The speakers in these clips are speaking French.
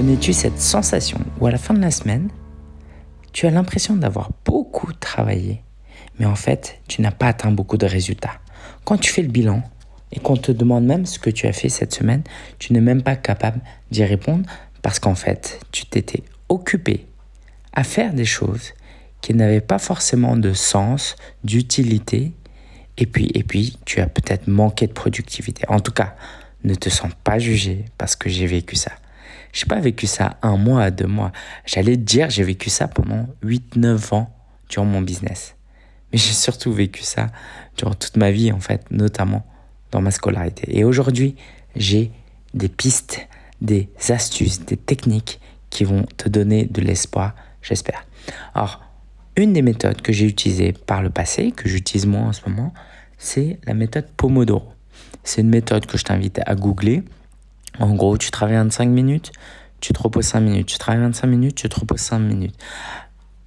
Connais-tu cette sensation où à la fin de la semaine, tu as l'impression d'avoir beaucoup travaillé, mais en fait, tu n'as pas atteint beaucoup de résultats? Quand tu fais le bilan et qu'on te demande même ce que tu as fait cette semaine, tu n'es même pas capable d'y répondre parce qu'en fait, tu t'étais occupé à faire des choses qui n'avaient pas forcément de sens, d'utilité, et puis, et puis tu as peut-être manqué de productivité. En tout cas, ne te sens pas jugé parce que j'ai vécu ça. Je n'ai pas vécu ça un mois, deux mois. J'allais te dire, j'ai vécu ça pendant 8-9 ans durant mon business. Mais j'ai surtout vécu ça durant toute ma vie, en fait, notamment dans ma scolarité. Et aujourd'hui, j'ai des pistes, des astuces, des techniques qui vont te donner de l'espoir, j'espère. Alors, une des méthodes que j'ai utilisées par le passé, que j'utilise moi en ce moment, c'est la méthode Pomodoro. C'est une méthode que je t'invite à googler. En gros, tu travailles 25 minutes, tu te reposes 5 minutes. Tu travailles 25 minutes, tu te reposes 5 minutes.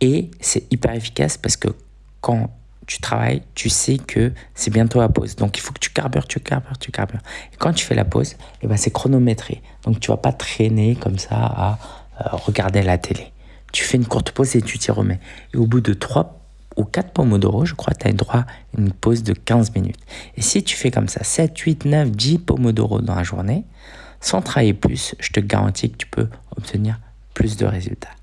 Et c'est hyper efficace parce que quand tu travailles, tu sais que c'est bientôt la pause. Donc il faut que tu carbures, tu carbures, tu carbures. Et quand tu fais la pause, eh ben, c'est chronométré. Donc tu vas pas traîner comme ça à euh, regarder la télé. Tu fais une courte pause et tu t'y remets. Et au bout de 3 ou 4 pomodoro, je crois, tu as droit à une pause de 15 minutes. Et si tu fais comme ça, 7, 8, 9, 10 pomodoro dans la journée, sans travailler plus, je te garantis que tu peux obtenir plus de résultats.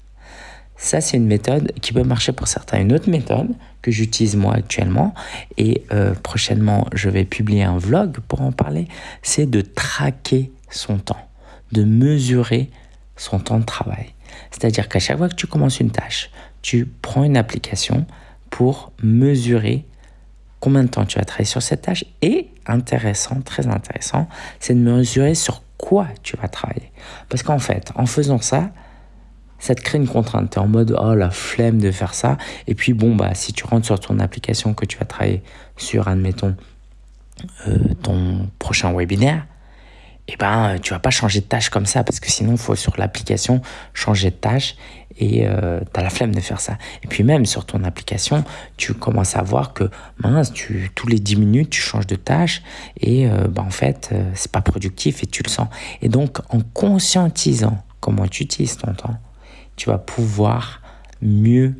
Ça, c'est une méthode qui peut marcher pour certains. Une autre méthode que j'utilise moi actuellement, et euh, prochainement je vais publier un vlog pour en parler, c'est de traquer son temps, de mesurer son temps de travail. C'est-à-dire qu'à chaque fois que tu commences une tâche, tu prends une application pour mesurer combien de temps tu as travaillé sur cette tâche. Et intéressant, très intéressant, c'est de mesurer sur quoi tu vas travailler. Parce qu'en fait, en faisant ça, ça te crée une contrainte. Tu es en mode, oh la flemme de faire ça. Et puis, bon, bah, si tu rentres sur ton application que tu vas travailler sur, admettons, euh, ton prochain webinaire, eh ben, tu vas pas changer de tâche comme ça parce que sinon, il faut sur l'application changer de tâche et euh, tu as la flemme de faire ça. Et puis même sur ton application, tu commences à voir que mince, tu, tous les 10 minutes, tu changes de tâche et euh, bah, en fait, euh, c'est pas productif et tu le sens. Et donc, en conscientisant comment tu utilises ton temps, tu vas pouvoir mieux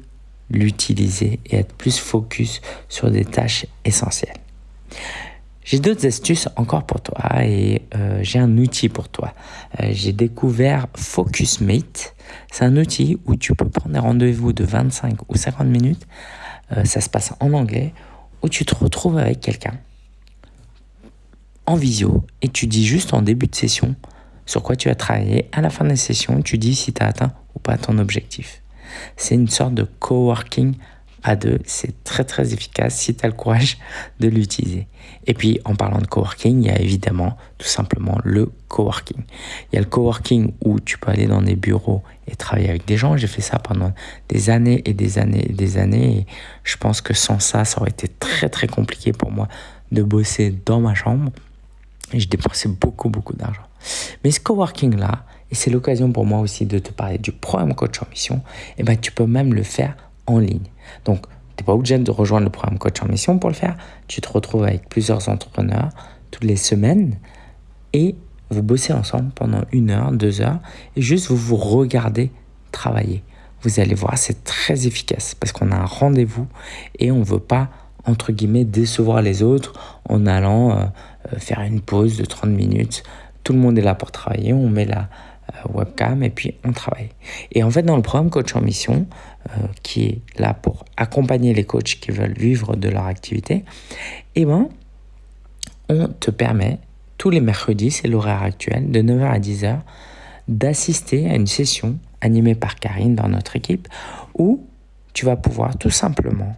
l'utiliser et être plus focus sur des tâches essentielles. J'ai d'autres astuces encore pour toi et euh, j'ai un outil pour toi. Euh, j'ai découvert FocusMate. C'est un outil où tu peux prendre des rendez-vous de 25 ou 50 minutes. Euh, ça se passe en anglais où tu te retrouves avec quelqu'un en visio et tu dis juste en début de session sur quoi tu as travaillé. À la fin de la session, tu dis si tu as atteint ou pas ton objectif. C'est une sorte de coworking à deux, c'est très très efficace si tu as le courage de l'utiliser. Et puis en parlant de coworking, il y a évidemment tout simplement le coworking. Il y a le coworking où tu peux aller dans des bureaux et travailler avec des gens. J'ai fait ça pendant des années et des années et des années. Et je pense que sans ça, ça aurait été très très compliqué pour moi de bosser dans ma chambre. Et je dépensais beaucoup beaucoup d'argent. Mais ce coworking là, et c'est l'occasion pour moi aussi de te parler du programme coach en mission, et eh ben tu peux même le faire en ligne. Donc, tu n'es pas obligé de rejoindre le programme Coach en Mission pour le faire. Tu te retrouves avec plusieurs entrepreneurs toutes les semaines et vous bossez ensemble pendant une heure, deux heures et juste vous vous regardez travailler. Vous allez voir, c'est très efficace parce qu'on a un rendez-vous et on ne veut pas, entre guillemets, décevoir les autres en allant euh, euh, faire une pause de 30 minutes. Tout le monde est là pour travailler, on met la webcam et puis on travaille. Et en fait, dans le programme Coach en Mission, euh, qui est là pour accompagner les coachs qui veulent vivre de leur activité, eh ben, on te permet tous les mercredis, c'est l'horaire actuel, de 9h à 10h, d'assister à une session animée par Karine dans notre équipe où tu vas pouvoir tout simplement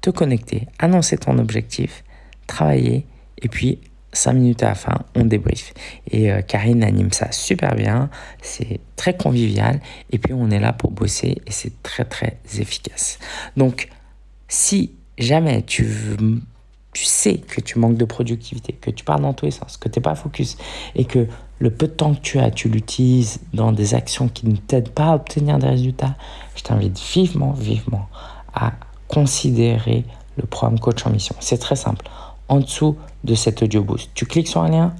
te connecter, annoncer ton objectif, travailler et puis 5 minutes à la fin, on débrief. Et euh, Karine anime ça super bien, c'est très convivial, et puis on est là pour bosser, et c'est très très efficace. Donc, si jamais tu, tu sais que tu manques de productivité, que tu pars dans tous les sens, que tu n'es pas focus, et que le peu de temps que tu as, tu l'utilises dans des actions qui ne t'aident pas à obtenir des résultats, je t'invite vivement, vivement à considérer le programme coach en mission. C'est très simple en dessous de cet audio boost. Tu cliques sur un lien,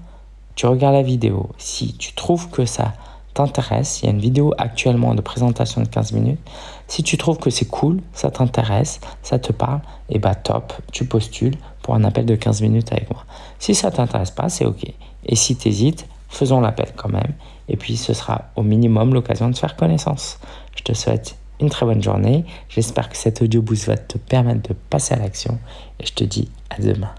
tu regardes la vidéo. Si tu trouves que ça t'intéresse, il y a une vidéo actuellement de présentation de 15 minutes. Si tu trouves que c'est cool, ça t'intéresse, ça te parle, et eh bah top, tu postules pour un appel de 15 minutes avec moi. Si ça t'intéresse pas, c'est ok. Et si tu hésites, faisons l'appel quand même. Et puis ce sera au minimum l'occasion de faire connaissance. Je te souhaite une très bonne journée. J'espère que cet audio boost va te permettre de passer à l'action. Et je te dis à demain.